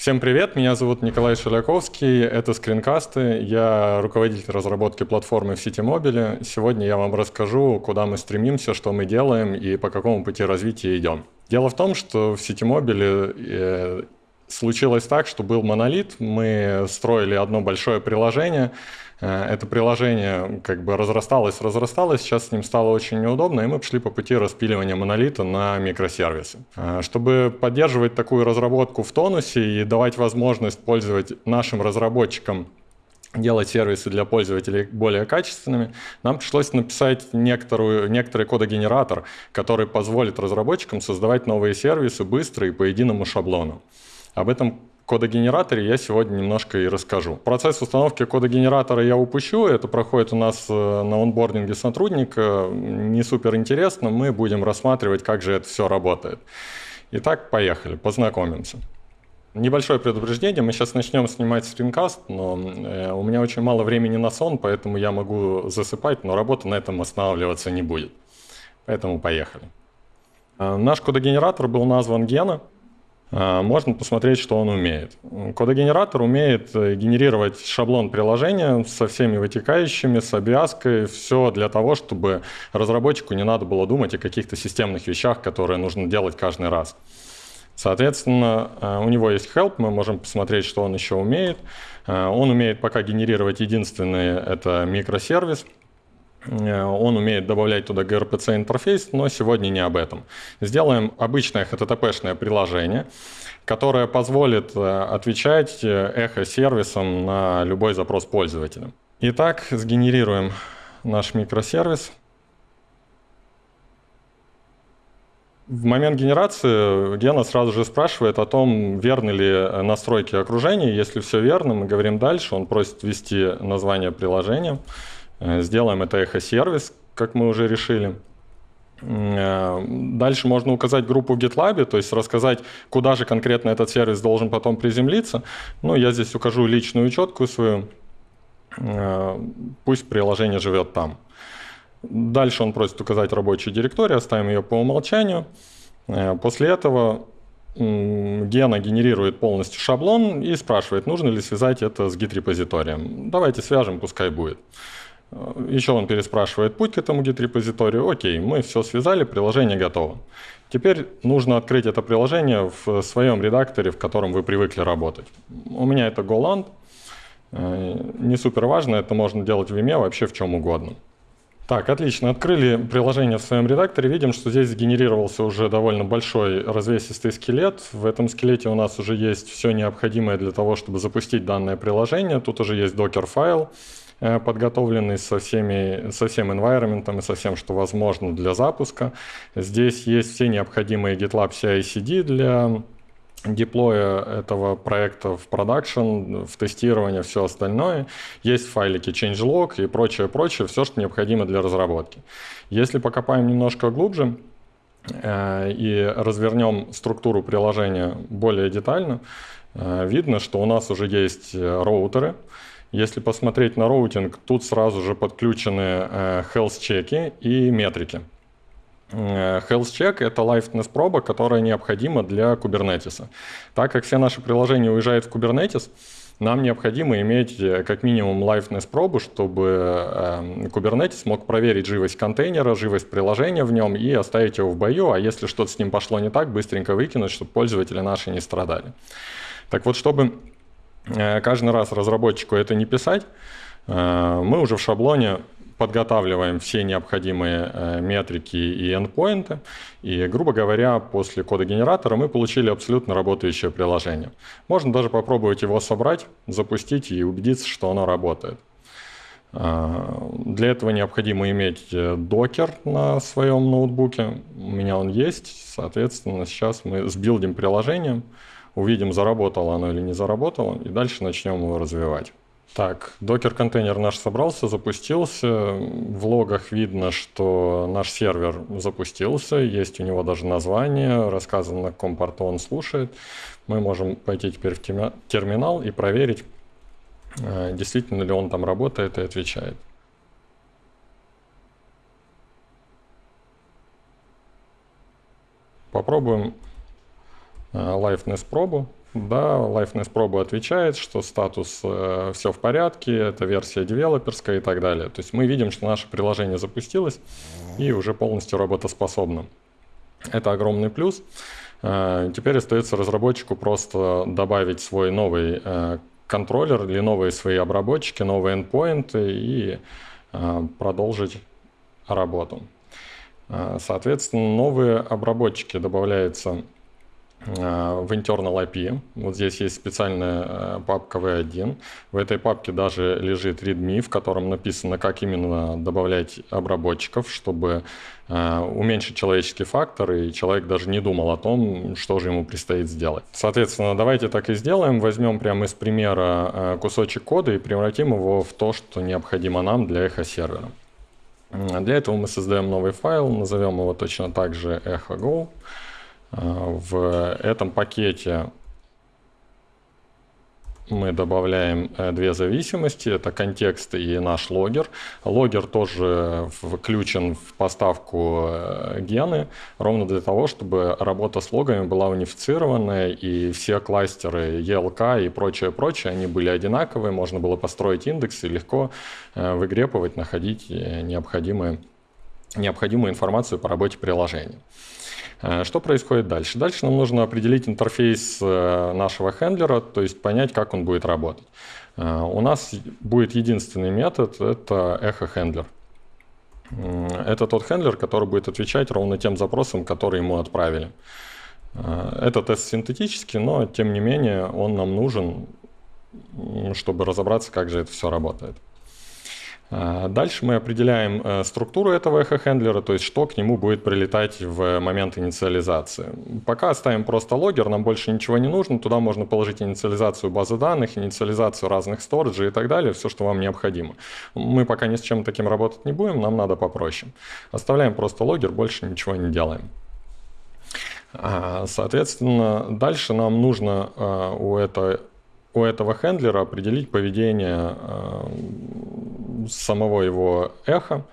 Всем привет, меня зовут Николай Шеляковский, это скринкасты, я руководитель разработки платформы в Ситимобиле. Сегодня я вам расскажу, куда мы стремимся, что мы делаем и по какому пути развития идем. Дело в том, что в Ситимобиле случилось так, что был монолит, мы строили одно большое приложение, Э, это приложение как бы разрасталось, разрасталось, сейчас с ним стало очень неудобно, и мы пошли по пути распиливания монолита на микросервисы. Э, чтобы поддерживать такую разработку в тонусе и давать возможность пользовать нашим разработчикам делать сервисы для пользователей более качественными, нам пришлось написать некоторую, некоторый кодогенератор, который позволит разработчикам создавать новые сервисы быстро и по единому шаблону. Об этом кодогенераторе я сегодня немножко и расскажу. Процесс установки кодогенератора я упущу, это проходит у нас э, на онбординге сотрудника, не супер интересно, мы будем рассматривать, как же это все работает. Итак, поехали, познакомимся. Небольшое предупреждение, мы сейчас начнем снимать скринкаст, но э, у меня очень мало времени на сон, поэтому я могу засыпать, но работа на этом останавливаться не будет. Поэтому поехали. Э, наш кодогенератор был назван Гена, можно посмотреть, что он умеет. Кодогенератор умеет э, генерировать шаблон приложения со всеми вытекающими, с обвязкой, все для того, чтобы разработчику не надо было думать о каких-то системных вещах, которые нужно делать каждый раз. Соответственно, э, у него есть help, мы можем посмотреть, что он еще умеет. Э, он умеет пока генерировать единственный, это микросервис – он умеет добавлять туда gRPC интерфейс, но сегодня не об этом. Сделаем обычное HTTP-шное приложение, которое позволит э, отвечать э, эхо-сервисом на любой запрос пользователя. Итак, сгенерируем наш микросервис. В момент генерации Гена сразу же спрашивает о том, верны ли настройки окружения. Если все верно, мы говорим дальше. Он просит ввести название приложения. Э, сделаем это эхо-сервис, как мы уже решили. Э, дальше можно указать группу в GitLab, то есть рассказать, куда же конкретно этот сервис должен потом приземлиться. Ну, я здесь укажу личную учетку свою. Э, пусть приложение живет там. Дальше он просит указать рабочую директорию, оставим ее по умолчанию. После этого Гена генерирует полностью шаблон и спрашивает, нужно ли связать это с git-репозиторием. Давайте свяжем, пускай будет. Еще он переспрашивает путь к этому git-репозиторию. Окей, мы все связали, приложение готово. Теперь нужно открыть это приложение в своем редакторе, в котором вы привыкли работать. У меня это Goland. Э, не супер важно, это можно делать в Vime, вообще в чем угодно. Так, отлично. Открыли приложение в своем редакторе. Видим, что здесь сгенерировался уже довольно большой развесистый скелет. В этом скелете у нас уже есть все необходимое для того, чтобы запустить данное приложение. Тут уже есть докер-файл. Э, подготовленный со, всеми, со всем environment и со всем, что возможно для запуска. Здесь есть все необходимые GitLab CI-CD для деплоя этого проекта в продакшн, в тестирование, все остальное. Есть файлики changelog и прочее, прочее, все, что необходимо для разработки. Если покопаем немножко глубже э, и развернем структуру приложения более детально, э, видно, что у нас уже есть роутеры, если посмотреть на роутинг, тут сразу же подключены э, health check и и метрики. Э, health check – это liveness проба, которая необходима для Kubernetes. Так как все наши приложения уезжают в Kubernetes, нам необходимо иметь э, как минимум liveness пробу, чтобы Kubernetes мог проверить живость контейнера, живость приложения в нем и оставить его в бою, а если что-то с ним пошло не так, быстренько выкинуть, чтобы пользователи наши не страдали. Так вот, чтобы каждый раз разработчику это не писать, э, мы уже в шаблоне подготавливаем все необходимые э, метрики и эндпоинты, и, грубо говоря, после кода генератора мы получили абсолютно работающее приложение. Можно даже попробовать его собрать, запустить и убедиться, что оно работает. Для этого необходимо иметь докер на своем ноутбуке. У меня он есть, соответственно, сейчас мы сбилдим приложение, увидим, заработало оно или не заработало, и дальше начнем его развивать. Так, докер-контейнер наш собрался, запустился. В логах видно, что наш сервер запустился, есть у него даже название, рассказано, на каком порту он слушает. Мы можем пойти теперь в терминал и проверить, э, действительно ли он там работает и отвечает. Попробуем Liveness пробу Да, Liveness пробу отвечает, что статус э, все в порядке, это версия девелоперская и так далее. То есть мы видим, что наше приложение запустилось и уже полностью работоспособно. Это огромный плюс. Э, теперь остается разработчику просто добавить свой новый э, контроллер или новые свои обработчики, новые endpoints и э, продолжить работу. Э, соответственно, новые обработчики добавляются Э, в internal IP. Вот здесь есть специальная э, папка v1. В этой папке даже лежит readme, в котором написано, как именно добавлять обработчиков, чтобы э, уменьшить человеческий фактор, и человек даже не думал о том, что же ему предстоит сделать. Соответственно, давайте так и сделаем. Возьмем прямо из примера кусочек кода и превратим его в то, что необходимо нам для эхо-сервера. Для этого мы создаем новый файл, назовем его точно так же echo.go. В этом пакете мы добавляем э, две зависимости, это контекст и наш логер. Логер тоже включен в поставку э, гены, ровно для того, чтобы работа с логами была унифицированная, и все кластеры ELK и прочее-прочее, они были одинаковые, можно было построить индекс и легко э, выгрепывать, находить необходимые, необходимую информацию по работе приложения. Э, что происходит дальше? Дальше нам нужно определить интерфейс э, нашего хендлера, то есть понять, как он будет работать. Э, у нас будет единственный метод, это эхо-хендлер. Это тот хендлер, который будет отвечать ровно тем запросам, которые ему отправили. Это тест синтетический, но тем не менее он нам нужен, чтобы разобраться, как же это все работает. А, дальше мы определяем э, структуру этого эхо-хендлера, то есть что к нему будет прилетать в момент инициализации. Пока оставим просто логер, нам больше ничего не нужно. Туда можно положить инициализацию базы данных, инициализацию разных сториджей и так далее, все, что вам необходимо. Мы пока ни с чем таким работать не будем, нам надо попроще. Оставляем просто логер, больше ничего не делаем. А, соответственно, дальше нам нужно а, у, это, у этого хендлера определить поведение самого его эха,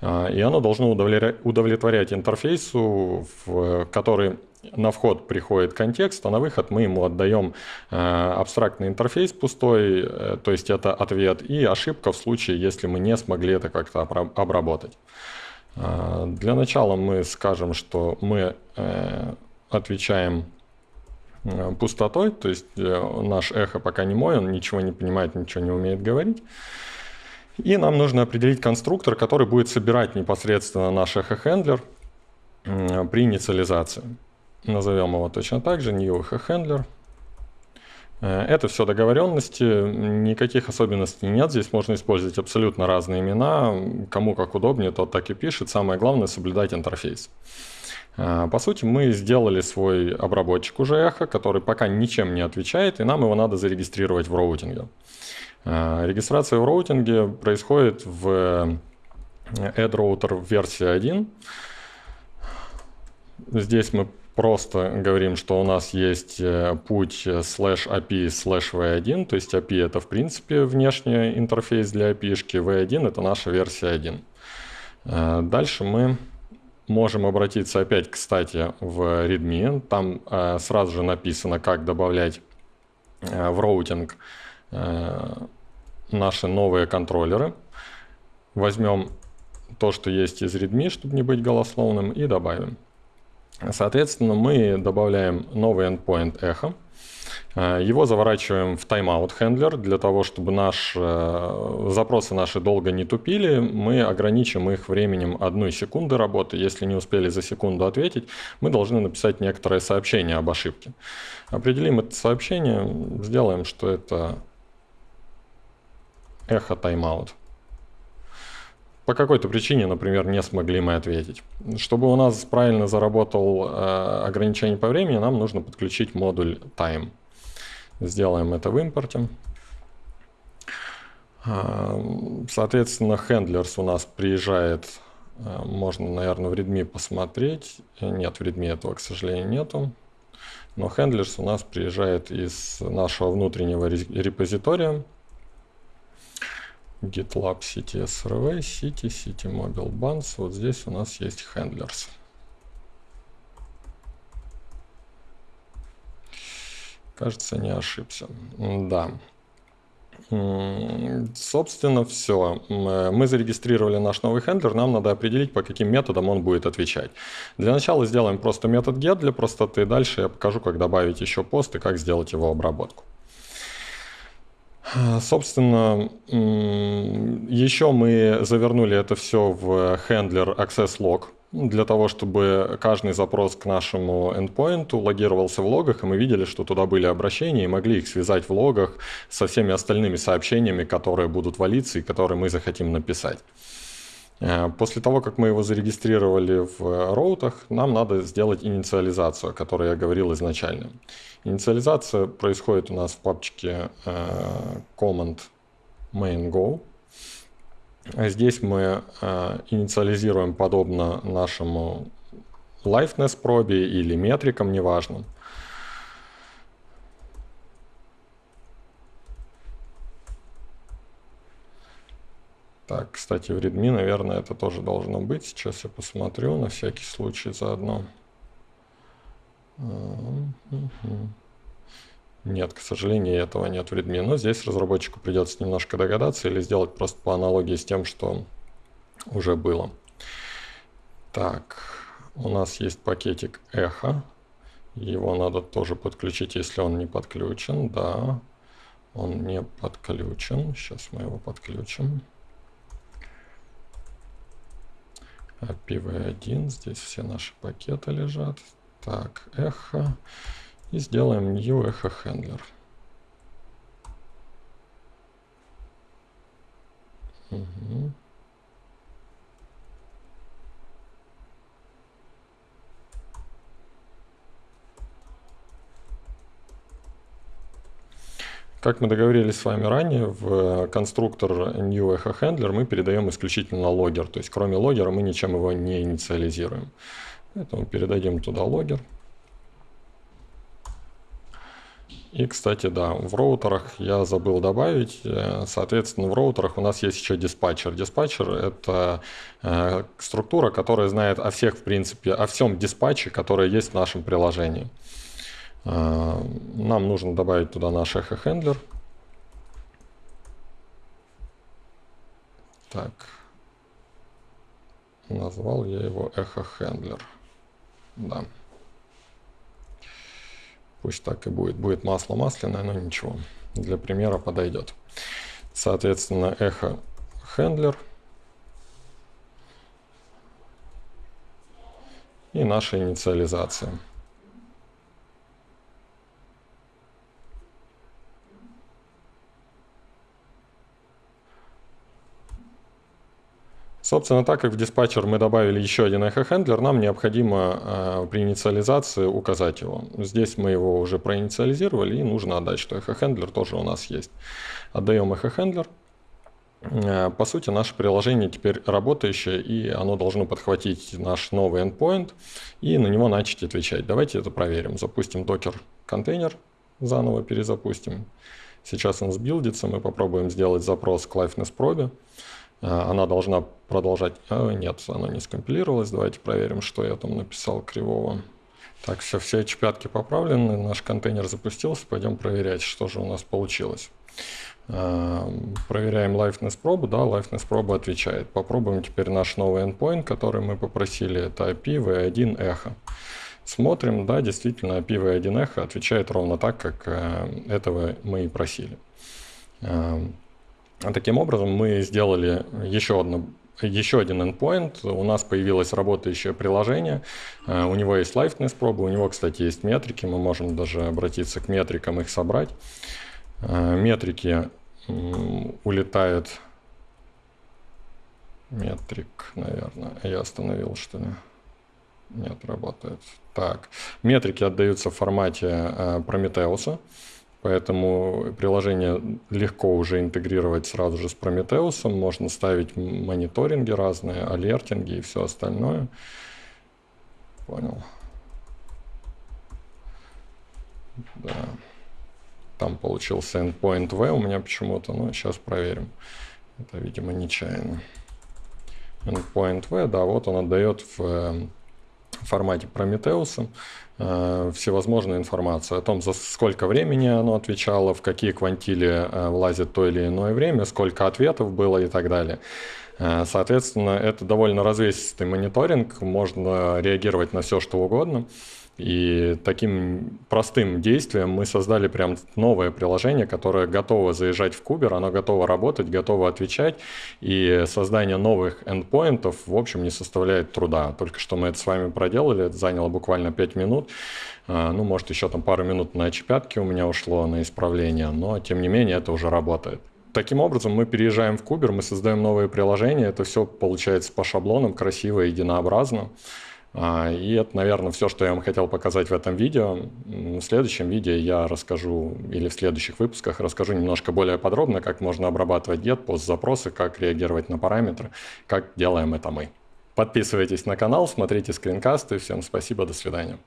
и оно должно удовлетворять интерфейсу, в который на вход приходит контекст, а на выход мы ему отдаем э, абстрактный интерфейс пустой, э, то есть это ответ, и ошибка в случае, если мы не смогли это как-то обработать. Э, для начала мы скажем, что мы отвечаем пустотой, то есть наш эхо пока не мой, он ничего не понимает, ничего не умеет говорить. И нам нужно определить конструктор, который будет собирать непосредственно наш эхо-хендлер при инициализации. Назовем его точно так же, new эхо-хендлер. Э, это все договоренности, никаких особенностей нет. Здесь можно использовать абсолютно разные имена. Кому как удобнее, тот так и пишет. Самое главное соблюдать интерфейс. Э, по сути, мы сделали свой обработчик уже эхо, который пока ничем не отвечает, и нам его надо зарегистрировать в роутинге. Э, регистрация в роутинге происходит в э, AdRouter версии 1. Здесь мы просто говорим, что у нас есть э, путь slash API slash v1, то есть API это в принципе внешний интерфейс для API, v1 это наша версия 1. Дальше мы можем обратиться опять, кстати, в README. Там сразу же написано, как добавлять в роутинг наши новые контроллеры. Возьмем то, что есть из readme, чтобы не быть голословным, и добавим. Соответственно, мы добавляем новый endpoint echo. Э, его заворачиваем в timeout handler для того, чтобы наш, э, запросы наши долго не тупили. Мы ограничим их временем одной секунды работы. Если не успели за секунду ответить, мы должны написать некоторое сообщение об ошибке. Определим это сообщение, сделаем, что это эхо тайм-аут. По какой-то причине, например, не смогли мы ответить. Чтобы у нас правильно заработал э, ограничение по времени, нам нужно подключить модуль time. Сделаем это в импорте. Э, соответственно, Handlers у нас приезжает, э, можно, наверное, в Redmi посмотреть. Нет, в Redmi этого, к сожалению, нету. Но Handlers у нас приезжает из нашего внутреннего репозитория GitLab City SRV, City, City Mobile Buns. Вот здесь у нас есть handlers. Кажется, не ошибся. Да. Собственно, все. Мы зарегистрировали наш новый хендлер, нам надо определить, по каким методам он будет отвечать. Для начала сделаем просто метод get для простоты, дальше я покажу, как добавить еще пост и как сделать его обработку. Собственно, еще мы завернули это все в хендлер access log, для того, чтобы каждый запрос к нашему endpoint логировался в логах, и мы видели, что туда были обращения, и могли их связать в логах со всеми остальными сообщениями, которые будут валиться и которые мы захотим написать. Э, после того, как мы его зарегистрировали в роутах, нам надо сделать инициализацию, о которой я говорил изначально. Инициализация происходит у нас в папочке э, command main go. Здесь мы э, инициализируем подобно нашему liveness пробе или метрикам, неважно. Так, кстати, в Redmi, наверное, это тоже должно быть. Сейчас я посмотрю на всякий случай заодно. Нет, к сожалению, этого нет в Redmi. Но здесь разработчику придется немножко догадаться или сделать просто по аналогии с тем, что уже было. Так, у нас есть пакетик эхо. Его надо тоже подключить, если он не подключен. Да, он не подключен. Сейчас мы его подключим. IPv1. Здесь все наши пакеты лежат. Так, эхо. И сделаем new echo handler. Угу. Как мы договорились с вами ранее, в конструктор New Echo Handler мы передаем исключительно логер. То есть кроме логера мы ничем его не инициализируем. Поэтому передадим туда логер. И, кстати, да, в роутерах я забыл добавить, э, соответственно, в роутерах у нас есть еще диспатчер. Диспатчер — это э, структура, которая знает о всех, в принципе, о всем диспатче, который есть в нашем приложении. Э, нам нужно добавить туда наш Handler. Так, назвал я его Handler. Да. Пусть так и будет. Будет масло масляное, но ничего. Для примера подойдет. Соответственно, эхо хендлер. И наша инициализация. Собственно, так как в диспатчер мы добавили еще один эхо-хендлер, нам необходимо э, при инициализации указать его. Здесь мы его уже проинициализировали, и нужно отдать, что эхо-хендлер тоже у нас есть. Отдаем эхо-хендлер. Э, по сути, наше приложение теперь работающее, и оно должно подхватить наш новый endpoint и на него начать отвечать. Давайте это проверим. Запустим докер контейнер, заново перезапустим. Сейчас он сбилдится, мы попробуем сделать запрос к liveness probe. А, она должна продолжать... А, нет, она не скомпилировалась. Давайте проверим, что я там написал кривого. Так, все, все эти пятки поправлены, наш контейнер запустился. Пойдем проверять, что же у нас получилось. А, проверяем liveness пробу, да, liveness проба отвечает. Попробуем теперь наш новый endpoint, который мы попросили, это IPv1 echo. Смотрим, да, действительно IPv1 echo отвечает ровно так, как э, этого мы и просили. Таким образом, мы сделали еще одно еще один endpoint, у нас появилось работающее приложение, э, у него есть liveness пробы, у него, кстати, есть метрики, мы можем даже обратиться к метрикам, их собрать. Э, метрики улетают, метрик, наверное, я остановил, что ли? Нет, работает. Так, метрики отдаются в формате э, Прометеуса. Поэтому приложение легко уже интегрировать сразу же с Prometheus. Можно ставить мониторинги разные, алертинги и все остальное. Понял. Да. Там получился endpoint V у меня почему-то, но сейчас проверим. Это, видимо, нечаянно. Endpoint V, да, вот он отдает в в формате Прометеуса э, всевозможную информацию о том, за сколько времени оно отвечало, в какие квантили э, влазит то или иное время, сколько ответов было и так далее. Э, соответственно, это довольно развесистый мониторинг, можно реагировать на все, что угодно. И таким простым действием мы создали прям новое приложение, которое готово заезжать в Кубер, оно готово работать, готово отвечать, и создание новых эндпоинтов, в общем, не составляет труда. Только что мы это с вами проделали, это заняло буквально 5 минут, а, ну, может, еще там пару минут на чипятке у меня ушло на исправление, но, тем не менее, это уже работает. Таким образом, мы переезжаем в Кубер, мы создаем новые приложения, это все получается по шаблонам, красиво, единообразно. А, и это, наверное, все, что я вам хотел показать в этом видео. В следующем видео я расскажу, или в следующих выпусках расскажу немножко более подробно, как можно обрабатывать get, пост запросы, как реагировать на параметры, как делаем это мы. Подписывайтесь на канал, смотрите скринкасты. Всем спасибо, до свидания.